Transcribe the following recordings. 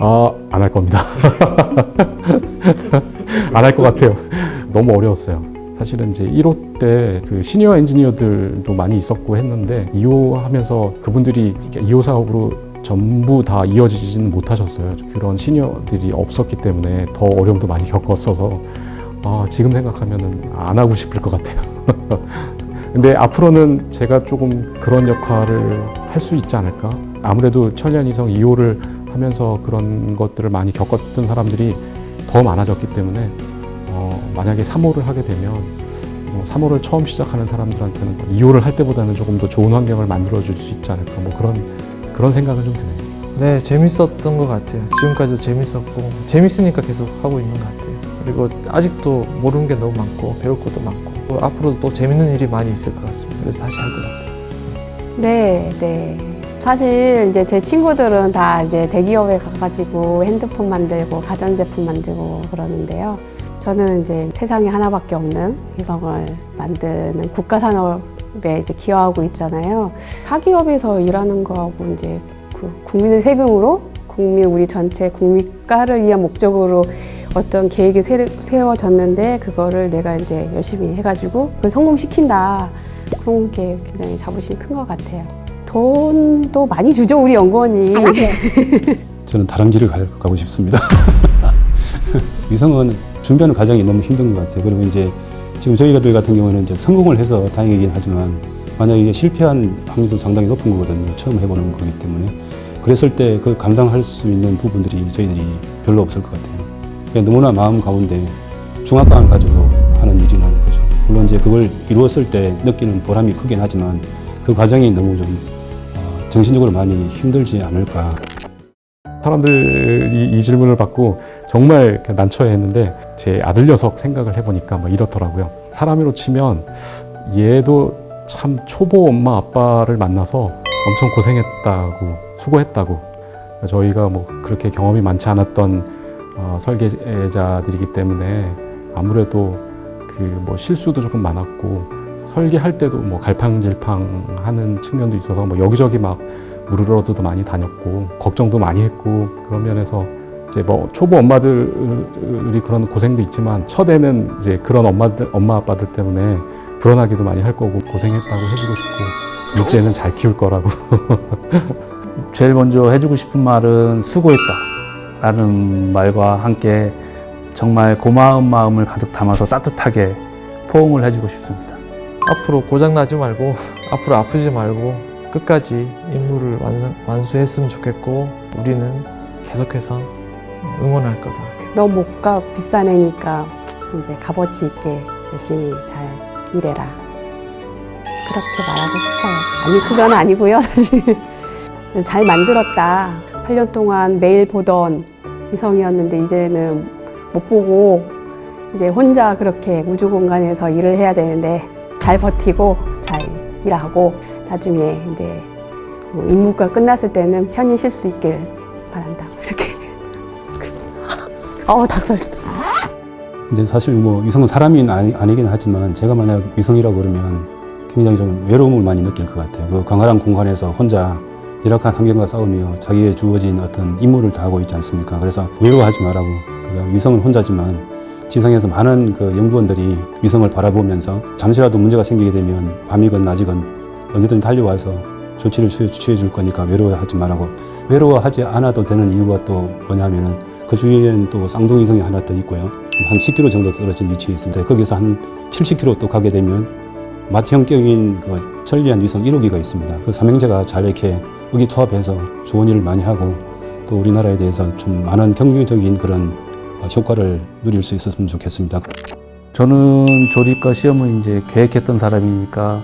아, 안할 겁니다. 안 할 것 같아요. 너무 어려웠어요. 사실은 이제 1호 때 그 시니어 엔지니어들도 많이 있었고 했는데 2호 하면서 그분들이 2호 사업으로 전부 다 이어지지는 못하셨어요. 그런 시니어들이 없었기 때문에 더 어려움도 많이 겪었어서 아, 지금 생각하면은 안 하고 싶을 것 같아요. 근데 앞으로는 제가 조금 그런 역할을 할 수 있지 않을까? 아무래도 천리안 이성 2호를 하면서 그런 것들을 많이 겪었던 사람들이 더 많아졌기 때문에 어, 만약에 3호를 하게 되면 어, 3호를 처음 시작하는 사람들한테는 2호를 할 때보다는 조금 더 좋은 환경을 만들어 줄 수 있지 않을까 뭐 그런 그런 생각은 좀 드네요. 네, 재밌었던 것 같아요. 지금까지도 재밌었고 재밌으니까 계속 하고 있는 것 같아요. 그리고 아직도 모르는 게 너무 많고 배울 것도 많고 또 앞으로도 또 재밌는 일이 많이 있을 것 같습니다. 그래서 다시 할 것 같아요. 네, 네. 사실 이제 제 친구들은 다 이제 대기업에 가가지고 핸드폰 만들고 가전제품 만들고 그러는데요. 저는 이제 세상에 하나밖에 없는 위성을 만드는 국가산업에 이제 기여하고 있잖아요. 사기업에서 일하는 거하고 이제 그 국민의 세금으로 국민 우리 전체 국민가를 위한 목적으로 어떤 계획이 세- 세워졌는데 그거를 내가 이제 열심히 해가지고 그걸 성공시킨다. 그런 게 굉장히 자부심이 큰 것 같아요. 돈도 많이 주죠 우리 연구원이. 저는 다른 길을 갈- 가고 싶습니다. 위성은 준비하는 과정이 너무 힘든 것 같아요. 그리고 이제 지금 저희들 같은 경우는 이제 성공을 해서 다행이긴 하지만 만약에 실패한 확률도 상당히 높은 거거든요. 처음 해보는 거기 때문에. 그랬을 때 그 감당할 수 있는 부분들이 저희들이 별로 없을 것 같아요. 너무나 마음 가운데 중압감을 가지고 하는 일이라는 거죠. 물론 이제 그걸 이루었을 때 느끼는 보람이 크긴 하지만 그 과정이 너무 좀 어, 정신적으로 많이 힘들지 않을까. 사람들이 이 질문을 받고 정말 난처해했는데 제 아들 녀석 생각을 해보니까 뭐 이렇더라고요. 사람으로 치면 얘도 참 초보 엄마 아빠를 만나서 엄청 고생했다고 수고했다고 저희가 뭐 그렇게 경험이 많지 않았던 어, 설계자들이기 때문에 아무래도 그 뭐 실수도 조금 많았고 설계할 때도 뭐 갈팡질팡 하는 측면도 있어서 뭐 여기저기 막 무르러도 많이 다녔고 걱정도 많이 했고 그런 면에서 이제 뭐 초보 엄마들이 그런 고생도 있지만 첫에는 이제 그런 엄마들 엄마 아빠들 때문에 불안하기도 많이 할 거고 고생했다고 해주고 싶고 둘째는 잘 키울 거라고 제일 먼저 해주고 싶은 말은 수고했다 라는 말과 함께 정말 고마운 마음을 가득 담아서 따뜻하게 포옹을 해주고 싶습니다. 앞으로 고장 나지 말고 앞으로 아프지 말고 끝까지 임무를 완수, 완수했으면 좋겠고 우리는 계속해서 응원할 거다. 너 못 가 비싼 애니까 이제 값어치 있게 열심히 잘 일해라. 그렇게 말하고 싶어요. 아니 그건 아니고요 사실. 잘 만들었다. 8년 동안 매일 보던 위성이었는데 이제는 못 보고 이제 혼자 그렇게 우주 공간에서 일을 해야 되는데 잘 버티고 잘 일하고 나중에 이제 그 임무가 끝났을 때는 편히 쉴 수 있길 바란다. 이렇게. 어우 닭살도. 근데 사실 뭐 위성은 사람이 아니, 아니긴 하지만 제가 만약 위성이라고 그러면 굉장히 좀 외로움을 많이 느낄 것 같아요. 그 광활한 공간에서 혼자 열악한 환경과 싸우며 자기의 주어진 어떤 임무를 다하고 있지 않습니까? 그래서 외로워하지 말라고. 그러니까 위성은 혼자지만 지상에서 많은 그 연구원들이 위성을 바라보면서 잠시라도 문제가 생기게 되면 밤이건 낮이건 언제든 달려와서 조치를 취해, 줄 거니까 외로워하지 말라고. 외로워하지 않아도 되는 이유가 또 뭐냐면은 그 주위에는 또 쌍둥이성이 하나 더 있고요. 한 10km 정도 떨어진 위치에 있습니다. 거기서 한 70km 또 가게 되면 맏형격인 그 천리안 위성 1호기가 있습니다. 그 삼형제가 잘 이렇게 의기투합해서 좋은 일을 많이 하고 또 우리나라에 대해서 좀 많은 경쟁적인 그런 어, 효과를 누릴 수 있었으면 좋겠습니다. 저는 조립과 시험을 이제 계획했던 사람이니까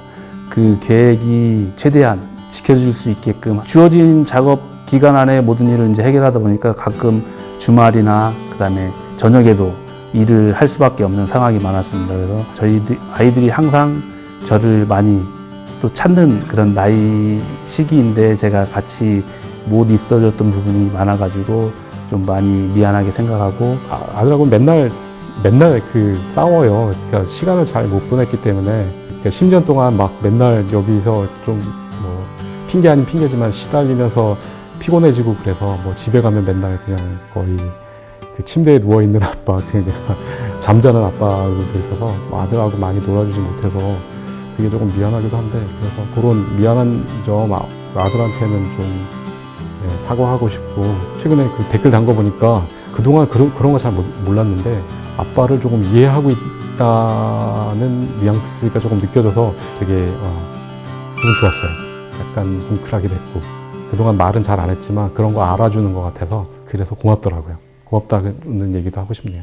그 계획이 최대한 지켜질 수 있게끔 주어진 작업 기간 안에 모든 일을 이제 해결하다 보니까 가끔 주말이나 그다음에 저녁에도 일을 할 수밖에 없는 상황이 많았습니다. 그래서 저희 아이들이 항상 저를 많이 또 찾는 그런 나이 시기인데 제가 같이 못 있어줬던 부분이 많아가지고 좀 많이 미안하게 생각하고 아, 아들하고 맨날 맨날 그 싸워요. 그러니까 시간을 잘 못 보냈기 때문에 그러니까 10년 동안 막 맨날 여기서 좀 뭐 핑계 아닌 핑계지만 시달리면서 피곤해지고 그래서 뭐 집에 가면 맨날 그냥 거의 그 침대에 누워 있는 아빠 그냥 잠자는 아빠로 돼 있어서 뭐 아들하고 많이 놀아주지 못해서 그게 조금 미안하기도 한데 그래서 그런 미안한 점 아- 아들한테는 좀 네, 사과하고 싶고 최근에 그 댓글 단 거 보니까 그동안 그런 그런 거 잘 몰랐는데 아빠를 조금 이해하고 있다는 뉘앙스가 조금 느껴져서 되게 어, 기분 좋았어요. 약간 뭉클하기도 했고 그동안 말은 잘 안 했지만 그런 거 알아주는 것 같아서 그래서 고맙더라고요. 고맙다는 얘기도 하고 싶네요.